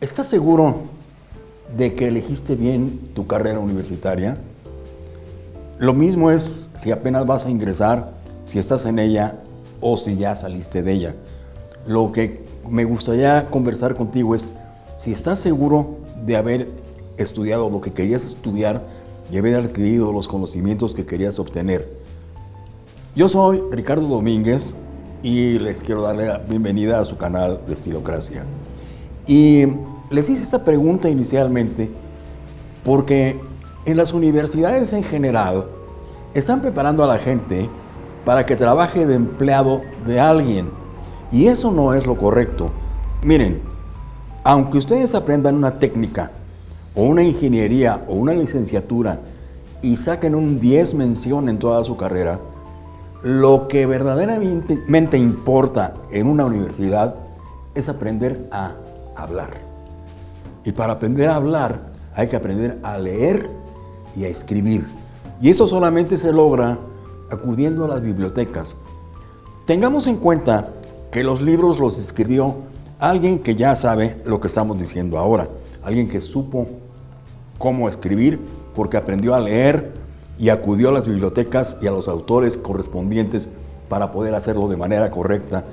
¿Estás seguro de que elegiste bien tu carrera universitaria? Lo mismo es si apenas vas a ingresar, si estás en ella o si ya saliste de ella. Lo que me gustaría conversar contigo es si estás seguro de haber estudiado lo que querías estudiar y haber adquirido los conocimientos que querías obtener. Yo soy Ricardo Domínguez y les quiero darle la bienvenida a su canal de Estilocracia. Y les hice esta pregunta inicialmente porque en las universidades en general están preparando a la gente para que trabaje de empleado de alguien. Y eso no es lo correcto. Miren, aunque ustedes aprendan una técnica o una ingeniería o una licenciatura y saquen un 10 mención en toda su carrera, lo que verdaderamente importa en una universidad es aprender a hablar. Y para aprender a hablar hay que aprender a leer y a escribir. Y eso solamente se logra acudiendo a las bibliotecas. Tengamos en cuenta que los libros los escribió alguien que ya sabe lo que estamos diciendo ahora, alguien que supo cómo escribir porque aprendió a leer y acudió a las bibliotecas y a los autores correspondientes para poder hacerlo de manera correcta.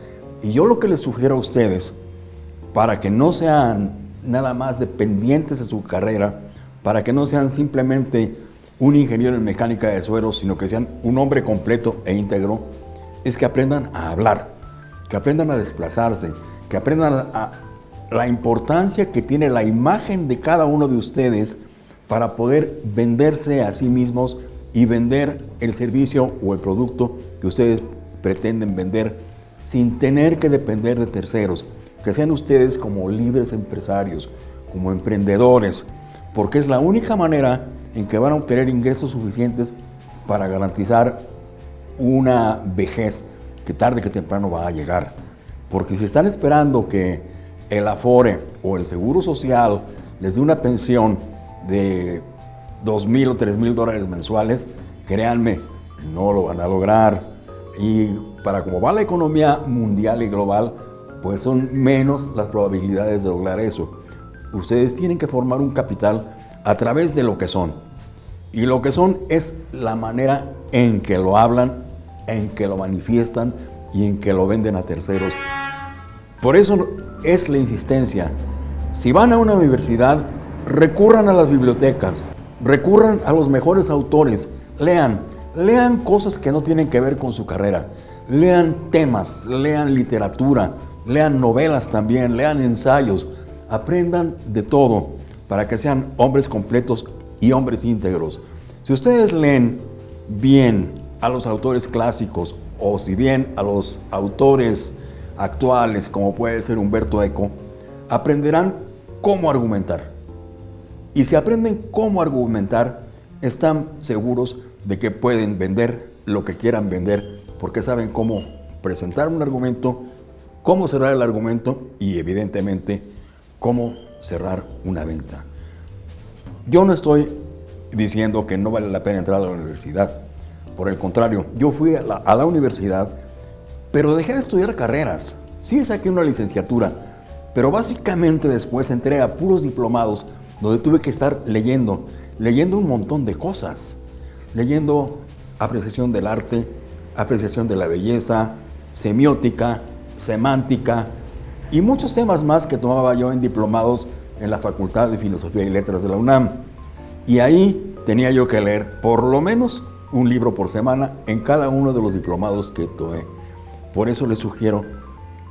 Y yo lo que les sugiero a ustedes para que no sean nada más dependientes de su carrera, para que no sean simplemente un ingeniero en mecánica de suelos, sino que sean un hombre completo e íntegro, es que aprendan a hablar, que aprendan a desplazarse, que aprendan a la importancia que tiene la imagen de cada uno de ustedes para poder venderse a sí mismos y vender el servicio o el producto que ustedes pretenden vender sin tener que depender de terceros que sean ustedes como libres empresarios, como emprendedores, porque es la única manera en que van a obtener ingresos suficientes para garantizar una vejez que tarde que temprano va a llegar. Porque si están esperando que el Afore o el Seguro Social les dé una pensión de 2 mil o 3 mil dólares mensuales, créanme, no lo van a lograr. Y para cómo va la economía mundial y global, pues son menos las probabilidades de lograr eso. Ustedes tienen que formar un capital a través de lo que son. Y lo que son es la manera en que lo hablan, en que lo manifiestan y en que lo venden a terceros. Por eso es la insistencia. Si van a una universidad, recurran a las bibliotecas, recurran a los mejores autores, lean, lean cosas que no tienen que ver con su carrera, lean temas, lean literatura, lean novelas también, lean ensayos, aprendan de todo para que sean hombres completos y hombres íntegros. Si ustedes leen bien a los autores clásicos o si bien a los autores actuales como puede ser Humberto Eco, aprenderán cómo argumentar. Y si aprenden cómo argumentar, están seguros de que pueden vender lo que quieran vender porque saben cómo presentar un argumento cómo cerrar el argumento y evidentemente cómo cerrar una venta. Yo no estoy diciendo que no vale la pena entrar a la universidad. Por el contrario, yo fui a la, universidad, pero dejé de estudiar carreras. Sí saqué una licenciatura, pero básicamente después entré a puros diplomados donde tuve que estar leyendo, leyendo un montón de cosas. Leyendo apreciación del arte, apreciación de la belleza, semiótica, semántica y muchos temas más que tomaba yo en diplomados en la Facultad de Filosofía y Letras de la UNAM. Y ahí tenía yo que leer por lo menos un libro por semana en cada uno de los diplomados que tomé. Por eso les sugiero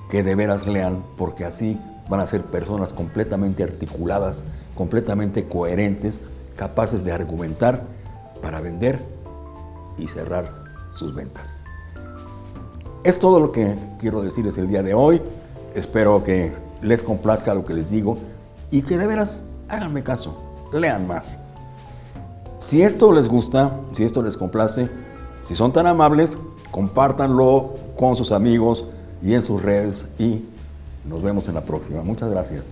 que de veras lean, porque así van a ser personas completamente articuladas, completamente coherentes, capaces de argumentar para vender y cerrar sus ventas. Es todo lo que quiero decirles el día de hoy. Espero que les complazca lo que les digo y que de veras háganme caso, lean más. Si esto les gusta, si esto les complace, si son tan amables, compártanlo con sus amigos y en sus redes y nos vemos en la próxima. Muchas gracias.